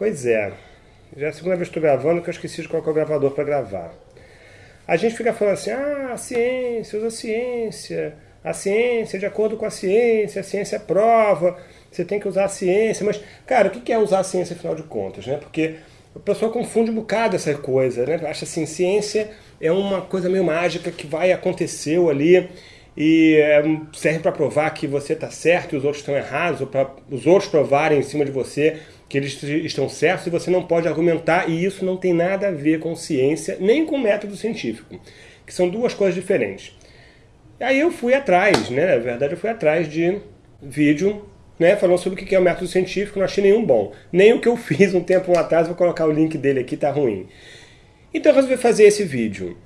Pois é. Já é a segunda vez que estou gravando que eu esqueci de colocar o gravador para gravar. A gente fica falando assim, ah, a ciência, usa a ciência, a ciência de acordo com a ciência, a ciência é prova, você tem que usar a ciência. Mas, cara, o que é usar a ciência afinal de contas? Né? Porque a pessoa confunde um bocado essa coisa, né? Acha assim, ciência é uma coisa meio mágica que vai acontecer ali e é, serve para provar que você está certo e os outros estão errados, ou para os outros provarem em cima de você que eles estão certos e você não pode argumentar, e isso não tem nada a ver com ciência, nem com método científico, que são duas coisas diferentes. Aí eu fui atrás, né? Na verdade eu fui atrás de vídeo né, falando sobre o que é o método científico, não achei nenhum bom. Nem o que eu fiz um tempo atrás, vou colocar o link dele aqui, tá ruim. Então eu resolvi fazer esse vídeo.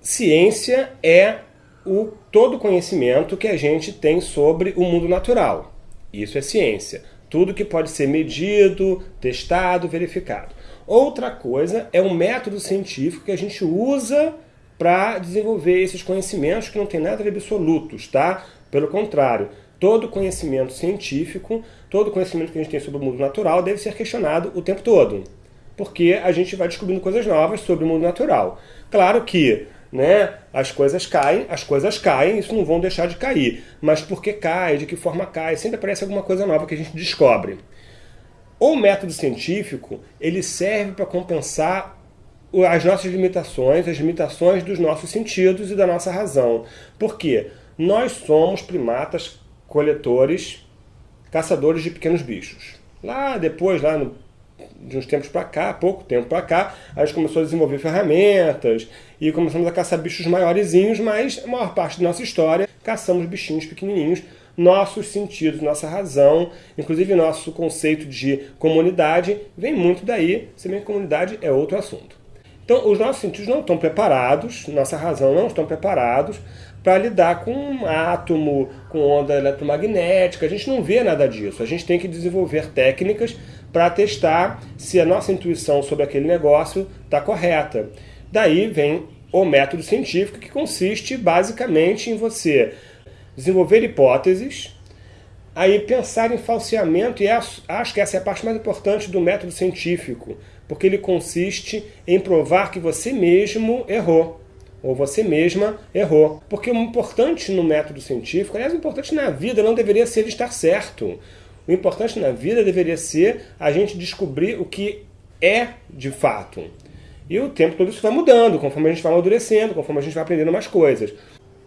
Ciência é o todo conhecimento que a gente tem sobre o mundo natural. Isso é ciência. Tudo que pode ser medido, testado, verificado. Outra coisa é um método científico que a gente usa para desenvolver esses conhecimentos que não tem nada de absolutos, tá? Pelo contrário, todo conhecimento científico, todo conhecimento que a gente tem sobre o mundo natural deve ser questionado o tempo todo. Porque a gente vai descobrindo coisas novas sobre o mundo natural. Claro que né, as coisas caem, as coisas caem, isso não vão deixar de cair. Mas por que cai, de que forma cai, sempre aparece alguma coisa nova que a gente descobre. O método científico, ele serve para compensar as nossas limitações, as limitações dos nossos sentidos e da nossa razão. Por quê? Nós somos primatas coletores, caçadores de pequenos bichos. Lá depois, lá no, de uns tempos para cá, pouco tempo para cá, a gente começou a desenvolver ferramentas e começamos a caçar bichos maiorzinhos, mas a maior parte da nossa história caçamos bichinhos pequenininhos. Nossos sentidos, nossa razão, inclusive nosso conceito de comunidade, vem muito daí, se bem que comunidade é outro assunto. Então, os nossos sentidos não estão preparados, nossa razão não estão preparados para lidar com um átomo, com onda eletromagnética. A gente não vê nada disso. A gente tem que desenvolver técnicas para testar se a nossa intuição sobre aquele negócio está correta. Daí vem o método científico, que consiste basicamente em você desenvolver hipóteses, aí pensar em falseamento, e acho que essa é a parte mais importante do método científico, porque ele consiste em provar que você mesmo errou ou você mesma errou. Porque o importante no método científico, aliás, o importante na vida não deveria ser estar certo. O importante na vida deveria ser a gente descobrir o que é de fato. E o tempo todo isso vai mudando, conforme a gente vai amadurecendo, conforme a gente vai aprendendo mais coisas.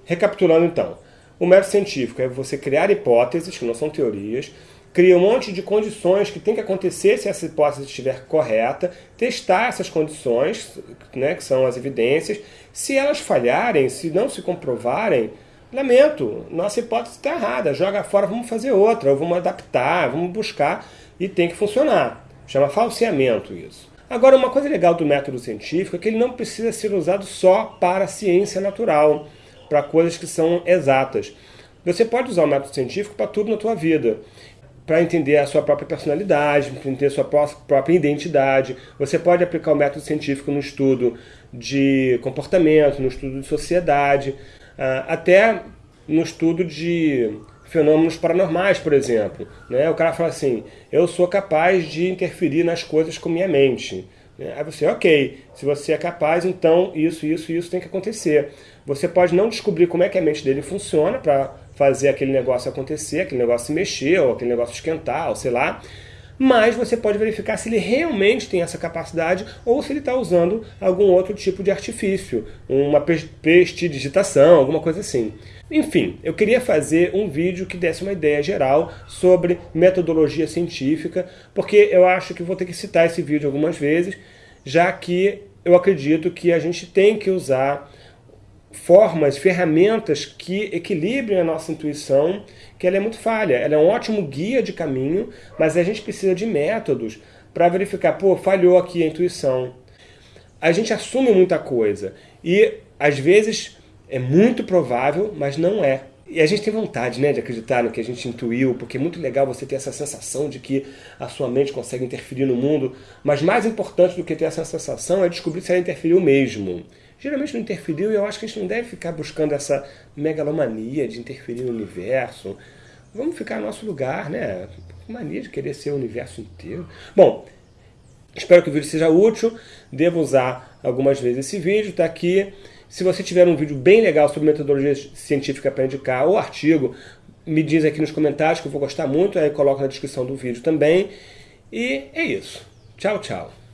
Recapitulando então, o método científico é você criar hipóteses, que não são teorias, cria um monte de condições que tem que acontecer se essa hipótese estiver correta, testar essas condições, né, que são as evidências. Se elas falharem, se não se comprovarem, lamento, nossa hipótese está errada, joga fora, vamos fazer outra, ou vamos adaptar, vamos buscar, e tem que funcionar. Chama falseamento isso. Agora, uma coisa legal do método científico é que ele não precisa ser usado só para a ciência natural, para coisas que são exatas. Você pode usar o método científico para tudo na tua vida para entender a sua própria personalidade, para entender a sua própria identidade. Você pode aplicar o método científico no estudo de comportamento, no estudo de sociedade, ah, até no estudo de fenômenos paranormais, por exemplo. Né? O cara fala assim, eu sou capaz de interferir nas coisas com minha mente. Né? Aí você, ok, se você é capaz, então isso, isso isso tem que acontecer. Você pode não descobrir como é que a mente dele funciona para fazer aquele negócio acontecer, aquele negócio se mexer, ou aquele negócio esquentar, ou sei lá. Mas você pode verificar se ele realmente tem essa capacidade ou se ele está usando algum outro tipo de artifício, uma prestidigitação, alguma coisa assim. Enfim, eu queria fazer um vídeo que desse uma ideia geral sobre metodologia científica, porque eu acho que vou ter que citar esse vídeo algumas vezes, já que eu acredito que a gente tem que usar formas, ferramentas que equilibrem a nossa intuição, que ela é muito falha. Ela é um ótimo guia de caminho, mas a gente precisa de métodos para verificar, pô, falhou aqui a intuição. A gente assume muita coisa e, às vezes, é muito provável, mas não é. E a gente tem vontade né, de acreditar no que a gente intuiu, porque é muito legal você ter essa sensação de que a sua mente consegue interferir no mundo, mas mais importante do que ter essa sensação é descobrir se ela interferiu mesmo geralmente não interferiu e eu acho que a gente não deve ficar buscando essa megalomania de interferir no universo. Vamos ficar no nosso lugar, né? Mania de querer ser o universo inteiro. Bom, Espero que o vídeo seja útil, devo usar algumas vezes esse vídeo, está aqui. Se você tiver um vídeo bem legal sobre metodologia científica para indicar, ou artigo, me diz aqui nos comentários que eu vou gostar muito, aí coloco na descrição do vídeo também. E é isso. Tchau, tchau.